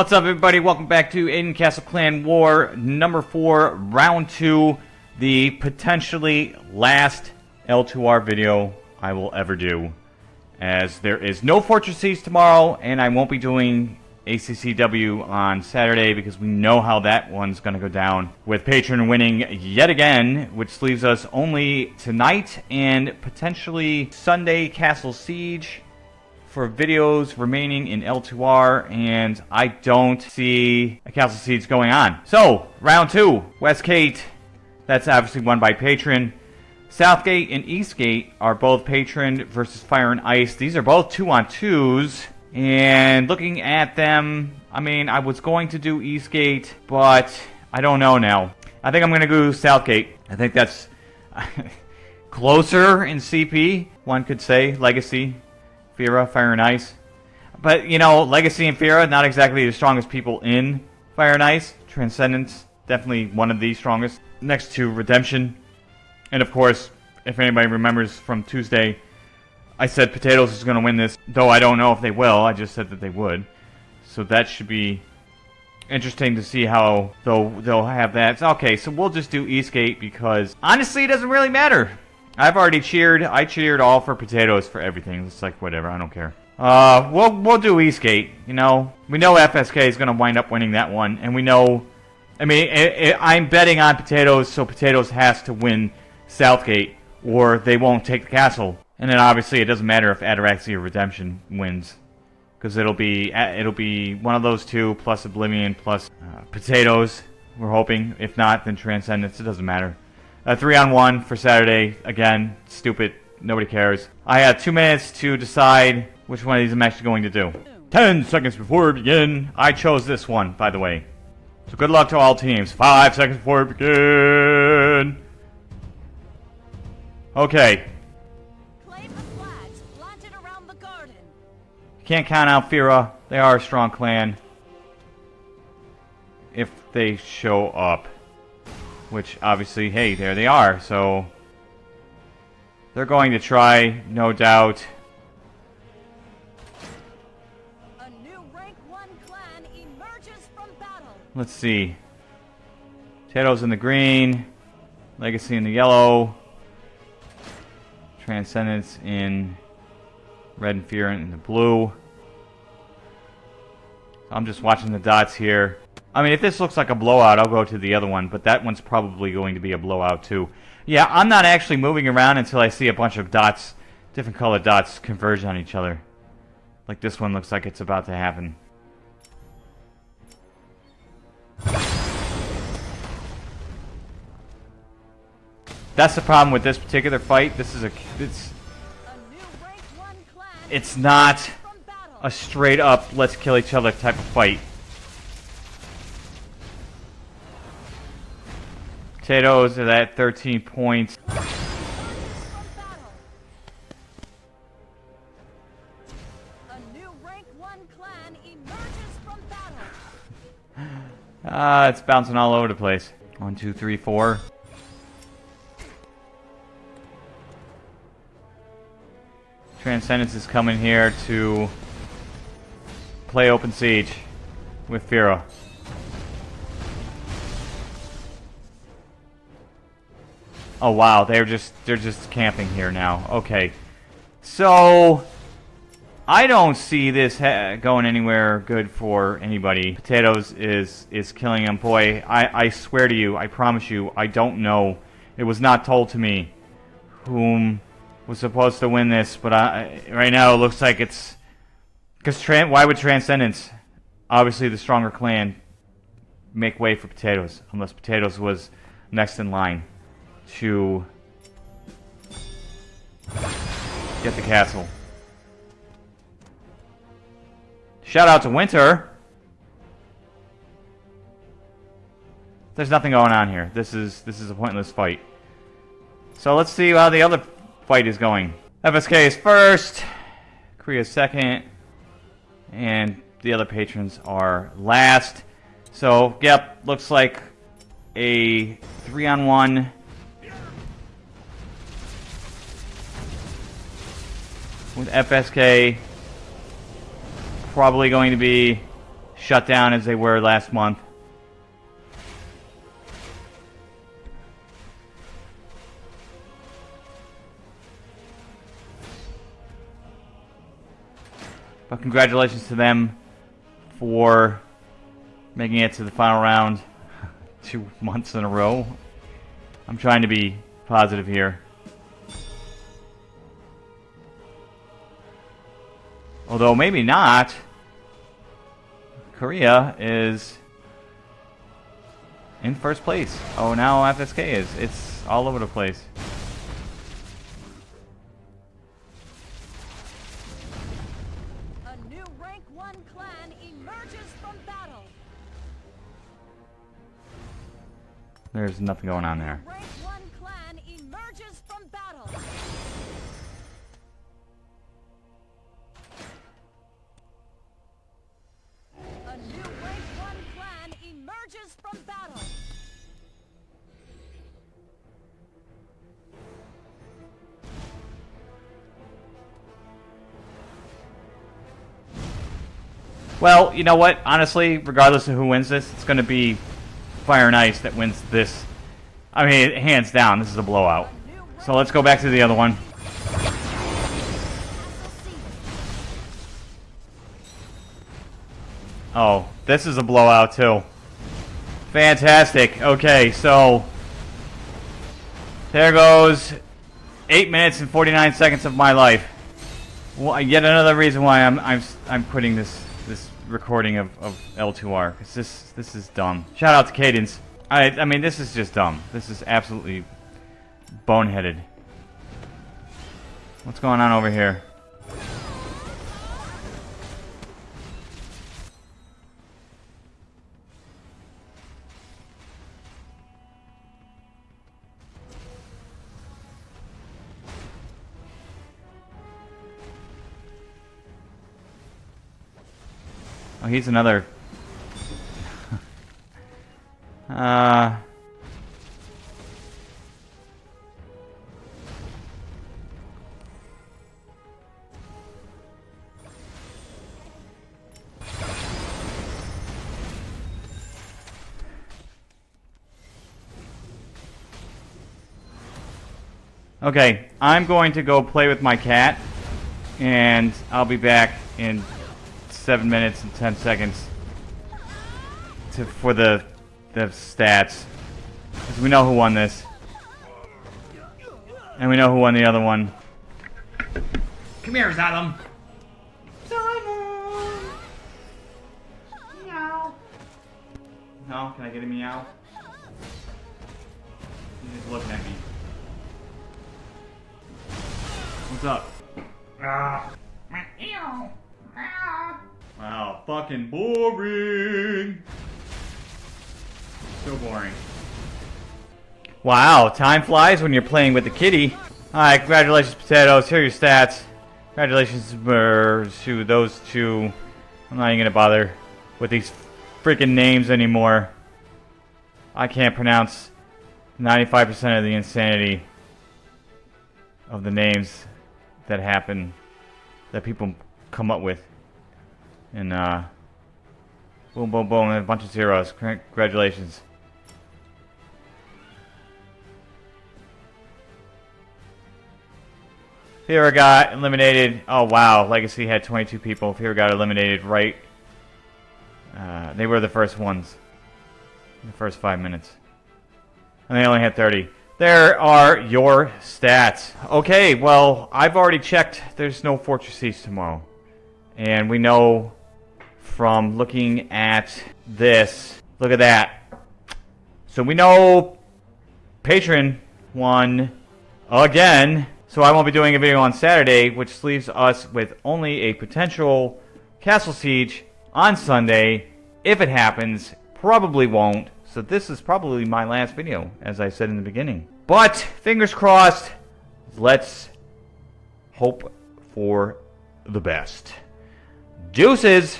What's up, everybody? Welcome back to Aden Castle Clan War number four, round two, the potentially last L2R video I will ever do, as there is no Fortress Siege tomorrow, and I won't be doing ACCW on Saturday because we know how that one's going to go down, with Patron winning yet again, which leaves us only tonight and potentially Sunday Castle Siege for videos remaining in L2R, and I don't see a Castle Siege going on. So, round two, Westgate, that's obviously won by Patron. Southgate and Eastgate are both Patron versus Fire and Ice. These are both two on twos. And looking at them, I mean, I was going to do Eastgate, but I don't know now. I think I'm going to go Southgate. I think that's closer in CP, one could say, Legacy. Fira, Fire and Ice. But, you know, Legacy and Fira, not exactly the strongest people in Fire and Ice. Transcendence, definitely one of the strongest. Next to Redemption. And of course, if anybody remembers from Tuesday, I said Potatoes is going to win this, though I don't know if they will. I just said that they would. So that should be interesting to see how they'll, they'll have that. Okay, so we'll just do Eastgate because honestly, it doesn't really matter. I've already cheered. I cheered all for potatoes for everything. It's like whatever. I don't care. Uh, we'll we'll do Eastgate. You know, we know FSK is going to wind up winning that one, and we know. I mean, it, it, I'm betting on potatoes, so potatoes has to win Southgate, or they won't take the castle. And then obviously, it doesn't matter if Ataraxia Redemption wins, because it'll be it'll be one of those two plus Oblivion plus uh, potatoes. We're hoping. If not, then Transcendence. It doesn't matter. A three on one for Saturday. Again, stupid. Nobody cares. I have two minutes to decide which one of these I'm actually going to do. Ten seconds before we begin. I chose this one, by the way. So good luck to all teams. Five seconds before we begin. Okay. Can't count out Fira. They are a strong clan. If they show up. Which, obviously, hey, there they are, so... They're going to try, no doubt. Let's see. Potatoes in the green. Legacy in the yellow. Transcendence in red and fear in the blue. I'm just watching the dots here. I mean, if this looks like a blowout, I'll go to the other one, but that one's probably going to be a blowout too. Yeah, I'm not actually moving around until I see a bunch of dots, different colored dots, converge on each other. Like this one looks like it's about to happen. That's the problem with this particular fight. This is a it's it's not a straight up let's kill each other type of fight. Potatoes are at 13 points. Ah, uh, it's bouncing all over the place. One, two, three, four. Transcendence is coming here to play open siege with Fira. Oh wow, they're just they're just camping here now. Okay. So I don't see this going anywhere good for anybody. Potatoes is is killing him. Boy, I I swear to you, I promise you, I don't know. It was not told to me whom was supposed to win this, but I, right now it looks like it's because why would Transcendence, obviously the stronger clan, make way for Potatoes unless Potatoes was next in line to get the castle. Shout out to Winter. There's nothing going on here. This is this is a pointless fight. So let's see how the other fight is going. FSK is first, Korea second, and the other patrons are last. So, yep, looks like a three with FSK probably going to be shut down as they were last month. But congratulations to them for making it to the final round two months in a row. I'm trying to be positive here. Although maybe not. Korea is in first place. Oh, now FSK is. It's all over the place. There's nothing going on there. Well, you know what? Honestly, regardless of who wins this, it's going to be Fire and Ice that wins this. I mean, hands down, this is a blowout. So let's go back to the other one. Oh, this is a blowout too. Fantastic. Okay, so there goes 8 minutes and 49 seconds of my life. Well, yet another reason why I'm I'm I'm quitting this recording of, of L2R. Cause this this is dumb. Shout out to Cadence. I I mean this is just dumb. This is absolutely boneheaded. What's going on over here? He's another... uh... Okay, I'm going to go play with my cat, and I'll be back in 7 minutes and 10 seconds to, for the, the stats. Because we know who won this. And we know who won the other one. Come here, Zalem. Simon! Meow. No? Can I get a meow? He's just looking at me. What's up? Ah. Meow. Fucking boring. So boring. Wow, time flies when you're playing with the kitty. Alright, congratulations, potatoes. Here are your stats. Congratulations to those two. I'm not even gonna bother with these freaking names anymore. I can't pronounce 95% of the insanity of the names that happen, that people come up with. And, uh, boom, boom, boom, and a bunch of zeros. Congratulations. Fira got eliminated. Oh, wow. Legacy had 22 people. Fira got eliminated right. Uh, they were the first ones. The first five minutes. And they only had 30. There are your stats. Okay, well, I've already checked. There's no Fortress Siege tomorrow. And we know from looking at this. Look at that. So we know Patron won again. So I won't be doing a video on Saturday, which leaves us with only a potential Castle Siege on Sunday. If it happens, probably won't. So this is probably my last video, as I said in the beginning. But, fingers crossed, let's hope for the best. Deuces!